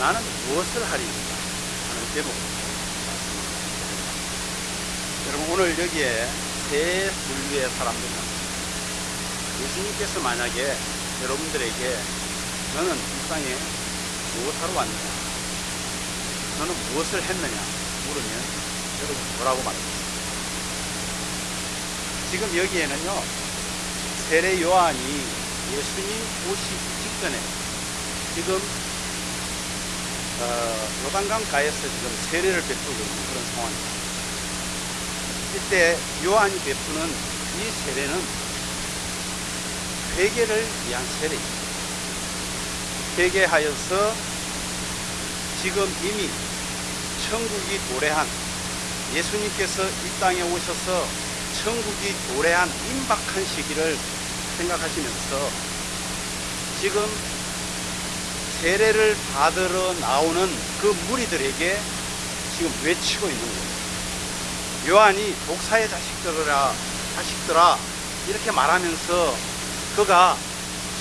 나는 무엇을 하리인가 하는 제목. 여러분 오늘 여기에 세 분류의 사람들은 예수님께서 만약에 여러분들에게 너는 이 땅에 무엇하러 왔느냐? 너는 무엇을 했느냐? 물으면 여러분 뭐라고 말합니까? 지금 여기에는요 세례 요한이 예수님 오시기 직전에 지금 어, 요단강 가에서 지금 세례를 베푸고 있는 그런 상황입니다. 이때 요한이 베푸는 이 세례는 회개를 위한 세례입니다. 회개하여서 지금 이미 천국이 도래한 예수님께서 이 땅에 오셔서 천국이 도래한 임박한 시기를 생각하시면서 지금 세례를 받으러 나오는 그 무리들에게 지금 외치고 있는 거예요. 요한이 독사의 자식들아, 자식들아, 이렇게 말하면서 그가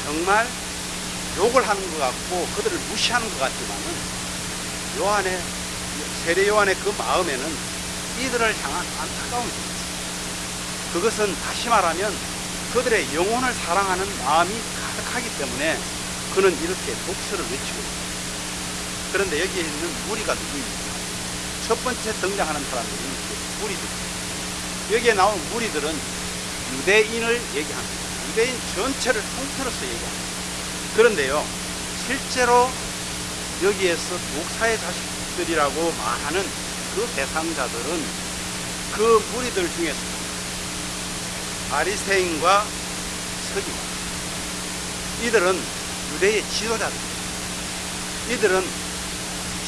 정말 욕을 하는 것 같고 그들을 무시하는 것 같지만은 요한의, 세례 요한의 그 마음에는 이들을 향한 안타까움이 있어요. 그것은 다시 말하면 그들의 영혼을 사랑하는 마음이 가득하기 때문에 그는 이렇게 독서를 외치고 있습니다. 그런데 여기에 있는 무리가 누구입니까? 첫 번째 등장하는 사람들이 무리들. 여기에 나온 무리들은 유대인을 얘기합니다. 유대인 전체를 통틀어서 얘기합니다. 그런데요, 실제로 여기에서 독사의 자식들이라고 말하는 그 대상자들은 그 무리들 중에서 바리새인과 서기관 이들은 유대의 지도자들. 이들은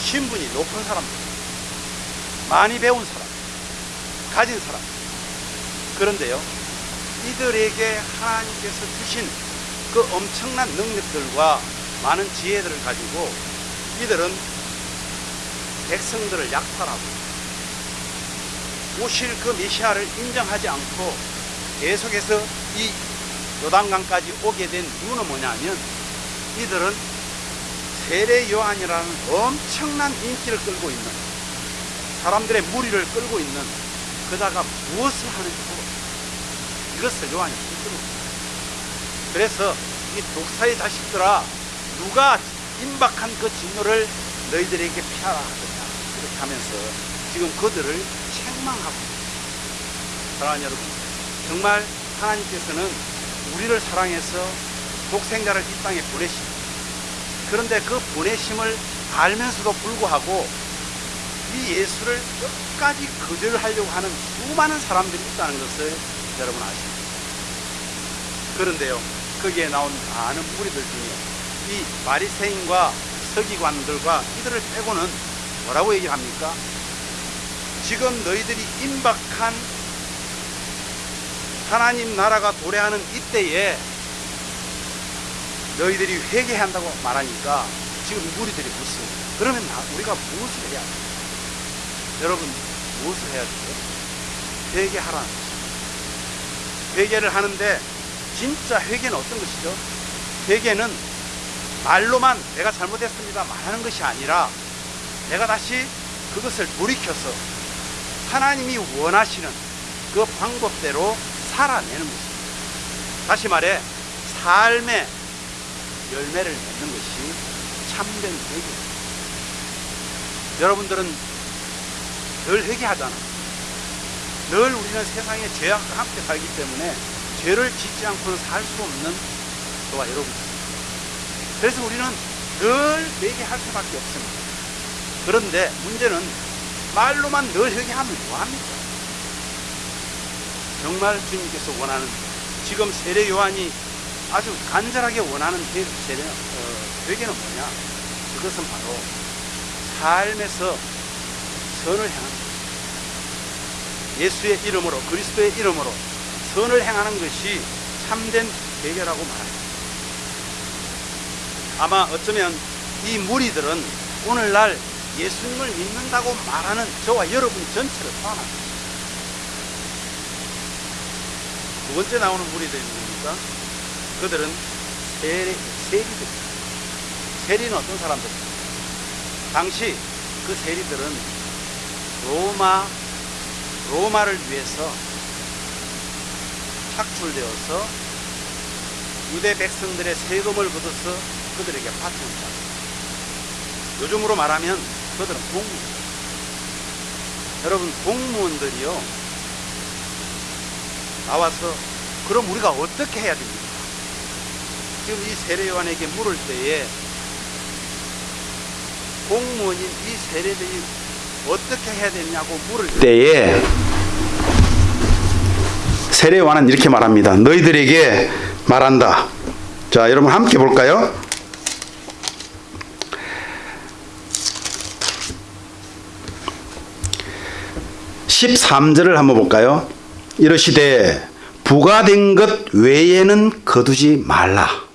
신분이 높은 사람들 많이 배운 사람 가진 사람. 그런데요 이들에게 하나님께서 주신 그 엄청난 능력들과 많은 지혜들을 가지고 이들은 백성들을 약탈하고 오실 그 메시아를 인정하지 않고 계속해서 이 요단강까지 오게 된 이유는 뭐냐면 이들은 세례 요한이라는 엄청난 인기를 끌고 있는 사람들의 무리를 끌고 있는 그자가 무엇을 하는지 모르고 이것을 요한이 힘들어. 그래서 이 독사의 자식들아 누가 임박한 그 진노를 너희들에게 피하라 하더냐? 이렇게 하면서 지금 그들을 책망하고 사랑하는 여러분 정말 하나님께서는 우리를 사랑해서 독생자를 이 땅에 보내십니다. 그런데 그 보내심을 알면서도 불구하고 이 예수를 끝까지 거절하려고 하는 수많은 사람들이 있다는 것을 여러분 아십니까? 그런데요, 거기에 나온 많은 무리들 중에 이 바리새인과 서기관들과 이들을 빼고는 뭐라고 얘기합니까? 지금 너희들이 임박한 하나님 나라가 도래하는 이때에 너희들이 회개한다고 말하니까 지금 무리들이 묻습니다. 그러면 나, 우리가 무엇을 해야 돼? 여러분, 무엇을 해야 돼요? 회개하라는 것이죠. 회개를 하는데 진짜 회개는 어떤 것이죠? 회개는 말로만 내가 잘못했습니다 말하는 것이 아니라 내가 다시 그것을 돌이켜서 하나님이 원하시는 그 방법대로 살아내는 것입니다. 다시 말해 삶의 열매를 맺는 것이 참된 회개입니다. 여러분들은 늘 회개하잖아. 늘 우리는 세상의 죄악과 함께 살기 때문에 죄를 짓지 않고는 살 수 없는 저와 여러분. 그래서 우리는 늘 회개할 수밖에 없습니다. 그런데 문제는 말로만 늘 회개하면 뭐합니까? 정말 주님께서 원하는 지금 세례 요한이 아주 간절하게 원하는 세례, 어, 회개는 뭐냐? 그것은 바로 삶에서 선을 행하는 것. 예수의 이름으로 그리스도의 이름으로 선을 행하는 것이 참된 회개라고 말합니다. 아마 어쩌면 이 무리들은 오늘날 예수님을 믿는다고 말하는 저와 여러분 전체를 포함합니다. 두 번째 나오는 무리들이 누굽니까? 그들은 세리, 세리들. 세리는 어떤 사람들입니까? 당시 그 세리들은 로마 로마를 위해서 착출되어서 유대 백성들의 세금을 걷어서 그들에게 바쳤다. 요즘으로 말하면 그들은 공무원. 여러분 공무원들이요 나와서 그럼 우리가 어떻게 해야 됩니까? 지금 이 세례요한에게 물을 때에 공무원인 이 세례들이 어떻게 해야 되냐고 물을 때에 세례요한은 이렇게 말합니다. 너희들에게 말한다. 자, 여러분 함께 볼까요? (13절을) 한번 볼까요 이러시되 부과된 것 외에는 거두지 말라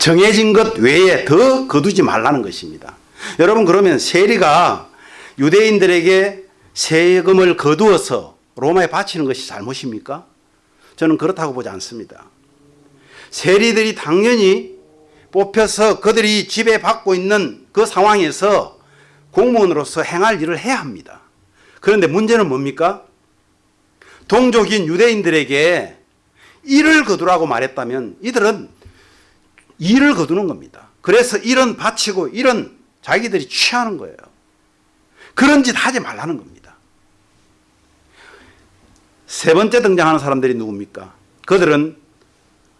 정해진 것 외에 더 거두지 말라는 것입니다 여러분 그러면 세리가 유대인들에게 세금을 거두어서 로마에 바치는 것이 잘못입니까? 저는 그렇다고 보지 않습니다. 세리들이 당연히 뽑혀서 그들이 지배받고 있는 그 상황에서 공무원으로서 행할 일을 해야 합니다. 그런데 문제는 뭡니까? 동족인 유대인들에게 일을 거두라고 말했다면 이들은 일을 거두는 겁니다. 그래서 일은 바치고 일은 자기들이 취하는 거예요. 그런 짓 하지 말라는 겁니다. 세 번째 등장하는 사람들이 누굽니까? 그들은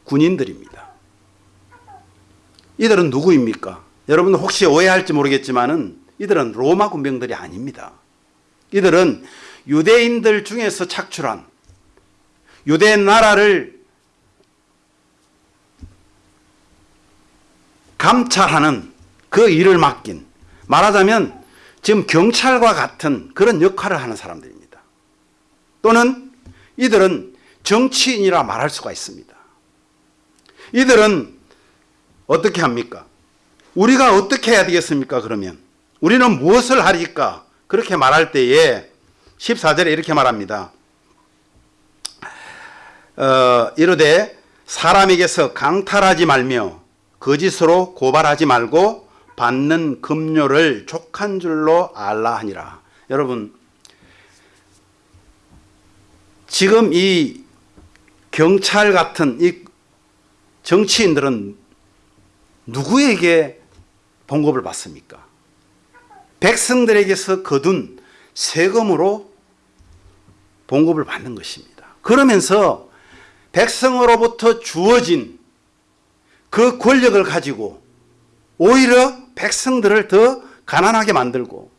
군인들입니다. 이들은 누구입니까? 여러분 혹시 오해할지 모르겠지만은 이들은 로마 군병들이 아닙니다. 이들은 유대인들 중에서 착출한 유대 나라를 감찰하는 그 일을 맡긴 말하자면 지금 경찰과 같은 그런 역할을 하는 사람들입니다. 또는 이들은 정치인이라 말할 수가 있습니다. 이들은 어떻게 합니까? 우리가 어떻게 해야 되겠습니까? 그러면 우리는 무엇을 하리까? 그렇게 말할 때에 14절에 이렇게 말합니다. 어, 이르되 사람에게서 강탈하지 말며 거짓으로 고발하지 말고 받는 급료를 족한 줄로 알라 하니라. 여러분 지금 이 경찰 같은 이 정치인들은 누구에게 봉급을 받습니까? 백성들에게서 거둔 세금으로 봉급을 받는 것입니다. 그러면서 백성으로부터 주어진 그 권력을 가지고 오히려 백성들을 더 가난하게 만들고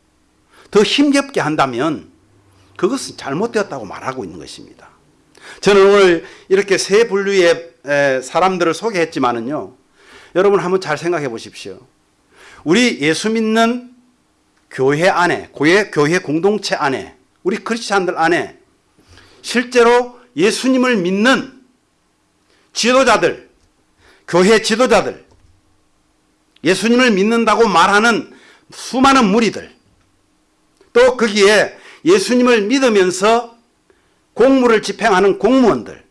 더 힘겹게 한다면 그것은 잘못되었다고 말하고 있는 것입니다. 저는 오늘 이렇게 세 분류의 사람들을 소개했지만은요. 여러분 한번 잘 생각해 보십시오. 우리 예수 믿는 교회 안에, 교회, 교회 공동체 안에, 우리 크리스찬들 안에 실제로 예수님을 믿는 지도자들, 교회 지도자들, 예수님을 믿는다고 말하는 수많은 무리들, 또 거기에 예수님을 믿으면서 공무를 집행하는 공무원들,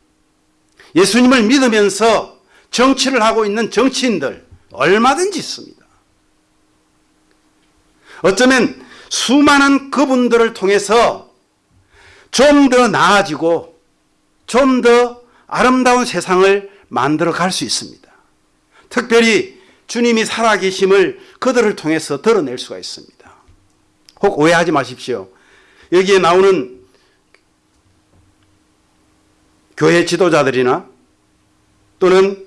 예수님을 믿으면서 정치를 하고 있는 정치인들 얼마든지 있습니다. 어쩌면 수많은 그분들을 통해서 좀 더 나아지고 좀 더 아름다운 세상을 만들어 갈 수 있습니다. 특별히 주님이 살아계심을 그들을 통해서 드러낼 수가 있습니다. 혹 오해하지 마십시오. 여기에 나오는 교회 지도자들이나 또는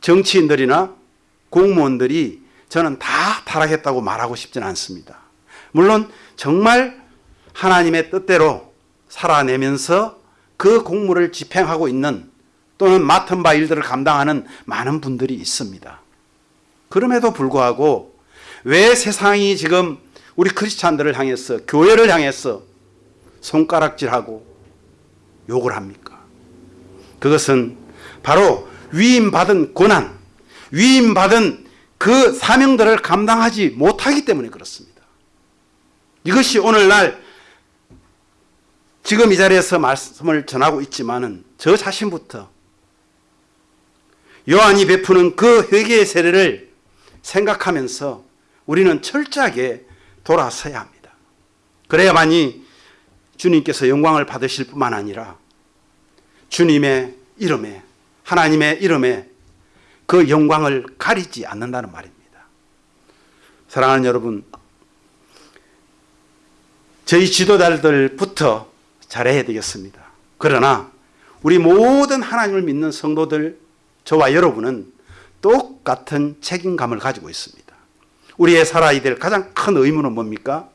정치인들이나 공무원들이 저는 다 타락했다고 말하고 싶지는 않습니다. 물론 정말 하나님의 뜻대로 살아내면서 그 공무를 집행하고 있는 또는 맡은 바 일들을 감당하는 많은 분들이 있습니다. 그럼에도 불구하고 왜 세상이 지금 우리 크리스찬들을 향해서 교회를 향해서 손가락질하고 욕을 합니까? 그것은 바로 위임받은 고난, 위임받은 그 사명들을 감당하지 못하기 때문에 그렇습니다. 이것이 오늘날 지금 이 자리에서 말씀을 전하고 있지만 은 저 자신부터 요한이 베푸는 그 회개의 세례를 생각하면서 우리는 철저하게 돌아서야 합니다. 그래야만이 주님께서 영광을 받으실 뿐만 아니라 주님의 이름에 하나님의 이름에 그 영광을 가리지 않는다는 말입니다. 사랑하는 여러분, 저희 지도자들부터 잘해야 되겠습니다. 그러나 우리 모든 하나님을 믿는 성도들, 저와 여러분은 똑같은 책임감을 가지고 있습니다. 우리의 살아야 될 가장 큰 의무는 뭡니까?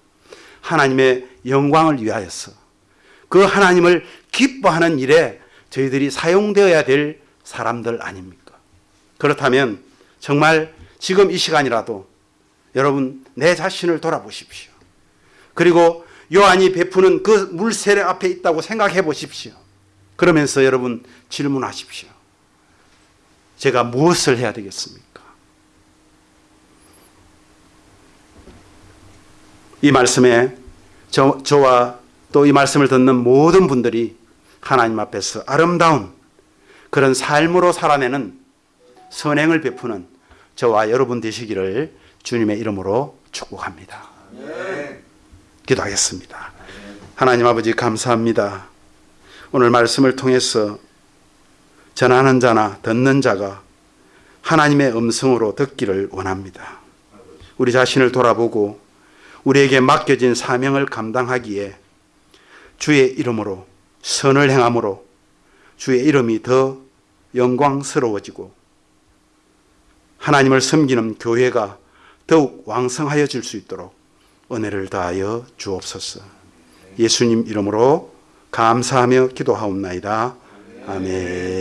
하나님의 영광을 위하여서 그 하나님을 기뻐하는 일에 저희들이 사용되어야 될 사람들 아닙니까? 그렇다면 정말 지금 이 시간이라도 여러분 내 자신을 돌아보십시오. 그리고 요한이 베푸는 그 물세례 앞에 있다고 생각해 보십시오. 그러면서 여러분 질문하십시오. 제가 무엇을 해야 되겠습니까? 이 말씀에 저, 저와 또 이 말씀을 듣는 모든 분들이 하나님 앞에서 아름다운 그런 삶으로 살아내는 선행을 베푸는 저와 여러분 되시기를 주님의 이름으로 축복합니다. 기도하겠습니다. 하나님 아버지 감사합니다. 오늘 말씀을 통해서 전하는 자나 듣는 자가 하나님의 음성으로 듣기를 원합니다. 우리 자신을 돌아보고 우리에게 맡겨진 사명을 감당하기에 주의 이름으로 선을 행함으로 주의 이름이 더 영광스러워지고 하나님을 섬기는 교회가 더욱 왕성하여 질 수 있도록 은혜를 다하여 주옵소서. 예수님 이름으로 감사하며 기도하옵나이다. 아멘.